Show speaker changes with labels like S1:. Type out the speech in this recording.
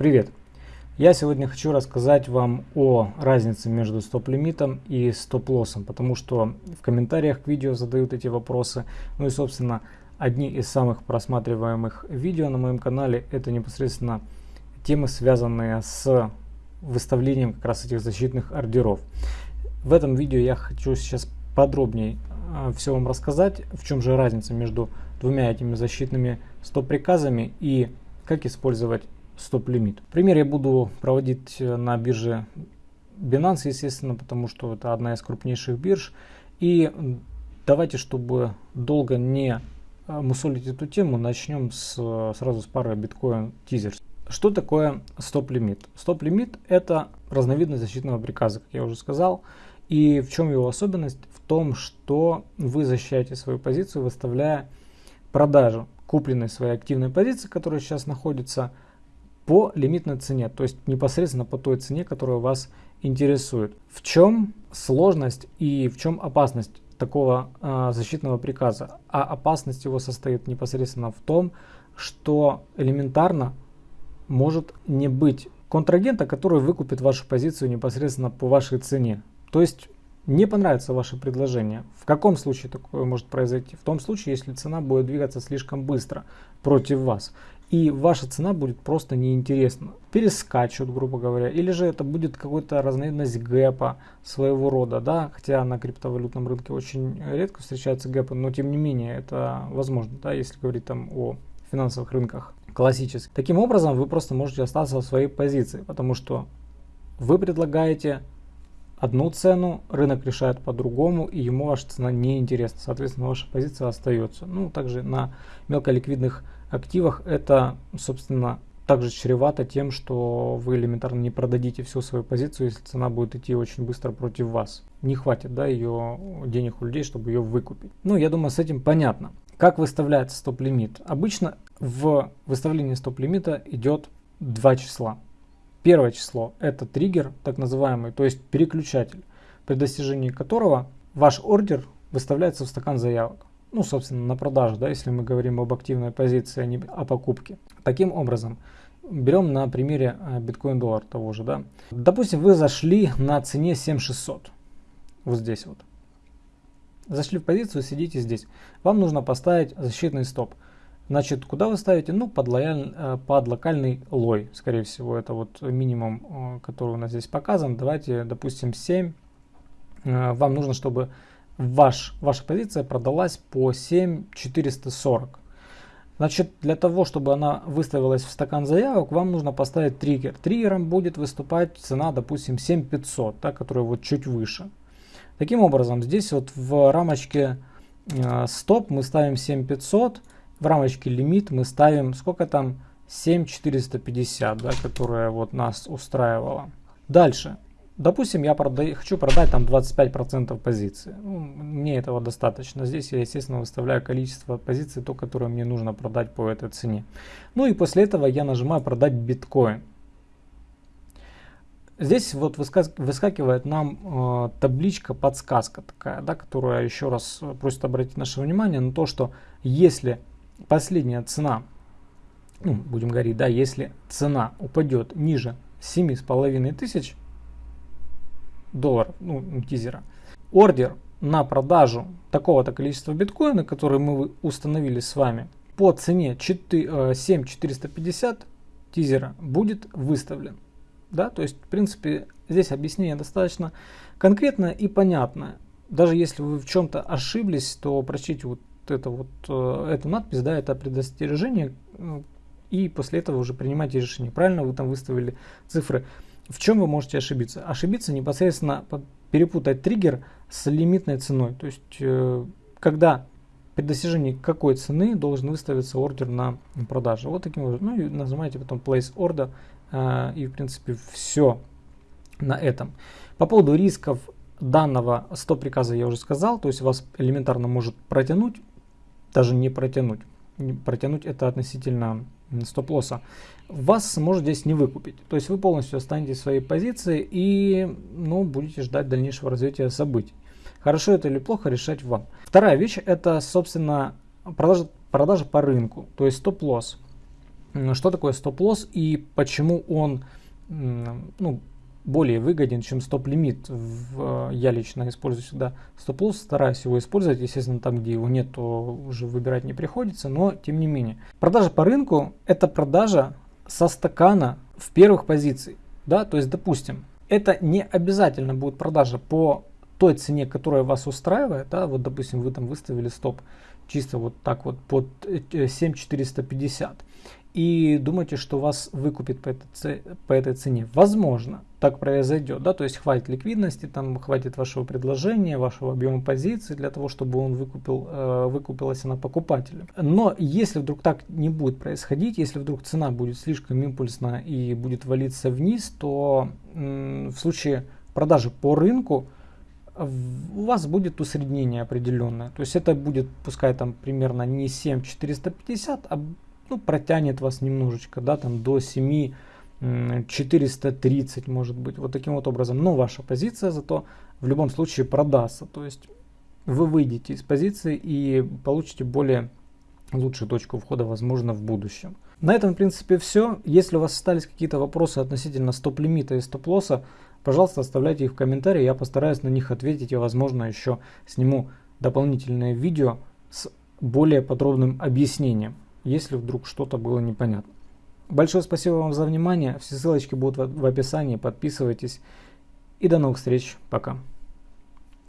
S1: Привет! Я сегодня хочу рассказать вам о разнице между стоп-лимитом и стоп-лоссом, потому что в комментариях к видео задают эти вопросы. Ну и, собственно, одни из самых просматриваемых видео на моем канале это непосредственно темы, связанные с выставлением как раз этих защитных ордеров. В этом видео я хочу сейчас подробнее э, все вам рассказать, в чем же разница между двумя этими защитными стоп-приказами и как использовать стоп-лимит. Пример я буду проводить э, на бирже Binance, естественно, потому что это одна из крупнейших бирж. И давайте, чтобы долго не э, мусолить эту тему, начнем с, сразу с пары биткоин тизерс. Что такое стоп-лимит? Стоп-лимит это разновидность защитного приказа, как я уже сказал. И в чем его особенность? В том, что вы защищаете свою позицию, выставляя продажу купленной своей активной позиции, которая сейчас находится по лимитной цене, то есть непосредственно по той цене, которая вас интересует. В чем сложность и в чем опасность такого э, защитного приказа? А опасность его состоит непосредственно в том, что элементарно может не быть контрагента, который выкупит вашу позицию непосредственно по вашей цене. То есть не понравится ваше предложение. В каком случае такое может произойти? В том случае, если цена будет двигаться слишком быстро против вас. И ваша цена будет просто неинтересна. Перескачут, грубо говоря. Или же это будет какая-то разновидность гэпа своего рода. Да? Хотя на криптовалютном рынке очень редко встречаются гэпы. Но тем не менее это возможно. Да? Если говорить там о финансовых рынках классических. Таким образом вы просто можете остаться в своей позиции. Потому что вы предлагаете одну цену, рынок решает по-другому, и ему ваша цена не интересна. Соответственно, ваша позиция остается. Ну, также на мелколиквидных активах это, собственно, также чревато тем, что вы элементарно не продадите всю свою позицию, если цена будет идти очень быстро против вас. Не хватит да, ее денег у людей, чтобы ее выкупить. Ну, я думаю, с этим понятно. Как выставляется стоп-лимит? Обычно в выставлении стоп-лимита идет два числа. Первое число это триггер, так называемый, то есть переключатель, при достижении которого ваш ордер выставляется в стакан заявок. Ну, собственно, на продажу, да, если мы говорим об активной позиции, а не о покупке. Таким образом, берем на примере э, биткоин-доллар того же, да. Допустим, вы зашли на цене 7600, вот здесь вот. Зашли в позицию, сидите здесь. Вам нужно поставить защитный стоп. Значит, куда вы ставите? Ну, под, лояль, э, под локальный лой, скорее всего. Это вот минимум, э, который у нас здесь показан. Давайте, допустим, 7. Э, вам нужно, чтобы ваш, ваша позиция продалась по 7,440. Значит, для того, чтобы она выставилась в стакан заявок, вам нужно поставить триггер. Триггером будет выступать цена, допустим, 7500, да, которая вот чуть выше. Таким образом, здесь вот в рамочке э, стоп мы ставим 7500, в рамочке лимит мы ставим, сколько там, 7450, да, которая вот нас устраивала. Дальше. Допустим, я продаю, хочу продать там 25% позиции. Ну, мне этого достаточно. Здесь я, естественно, выставляю количество позиций, то, которое мне нужно продать по этой цене. Ну и после этого я нажимаю продать биткоин. Здесь вот выскакивает нам э, табличка подсказка такая, да, которая еще раз просит обратить наше внимание на то, что если последняя цена, ну, будем говорить, да, если цена упадет ниже 7,5 тысяч долларов, ну, тизера, ордер на продажу такого-то количества биткоина, который мы установили с вами, по цене 7450 э, тизера будет выставлен. Да, то есть, в принципе, здесь объяснение достаточно конкретное и понятное. Даже если вы в чем-то ошиблись, то прочтите вот это вот, э, эту надпись, да, это предостережение, э, и после этого уже принимайте решение. Правильно вы там выставили цифры. В чем вы можете ошибиться? Ошибиться непосредственно перепутать триггер с лимитной ценой. То есть, э, когда при достижении какой цены должен выставиться ордер на продажу. Вот таким образом. Ну и нажимаете потом place order. И в принципе все на этом. По поводу рисков данного стоп-приказа я уже сказал. То есть вас элементарно может протянуть даже не протянуть. Протянуть это относительно стоп-лосса. Вас может здесь не выкупить. То есть вы полностью останетесь в своей позиции и ну, будете ждать дальнейшего развития событий. Хорошо это или плохо решать вам. Вторая вещь это, собственно, продажа, продажа по рынку, то есть стоп-лосс. что такое стоп-лосс и почему он ну, более выгоден, чем стоп-лимит. Я лично использую сюда стоп-лосс, стараюсь его использовать. Естественно, там, где его нет, то уже выбирать не приходится, но тем не менее. Продажа по рынку – это продажа со стакана в первых позиций. Да? То есть, допустим, это не обязательно будет продажа по той цене, которая вас устраивает. Да? Вот, допустим, вы там выставили стоп чисто вот так вот под 7450 и думаете, что вас выкупит по этой цене. Возможно, так произойдет, да, то есть хватит ликвидности, там хватит вашего предложения, вашего объема позиций для того, чтобы он выкупил, э, выкупилась она покупателем. Но если вдруг так не будет происходить, если вдруг цена будет слишком импульсна и будет валиться вниз, то в случае продажи по рынку у вас будет усреднение определенное. То есть это будет, пускай там примерно не 7450, а ну, протянет вас немножечко, да, там до 7 430 может быть, вот таким вот образом. Но ваша позиция зато в любом случае продастся. То есть вы выйдете из позиции и получите более лучшую точку входа, возможно, в будущем. На этом, в принципе, все. Если у вас остались какие-то вопросы относительно стоп-лимита и стоп-лосса, пожалуйста, оставляйте их в комментарии, я постараюсь на них ответить и, возможно, еще сниму дополнительное видео с более подробным объяснением если вдруг что-то было непонятно. Большое спасибо вам за внимание. Все ссылочки будут в описании. Подписывайтесь. И до новых встреч. Пока.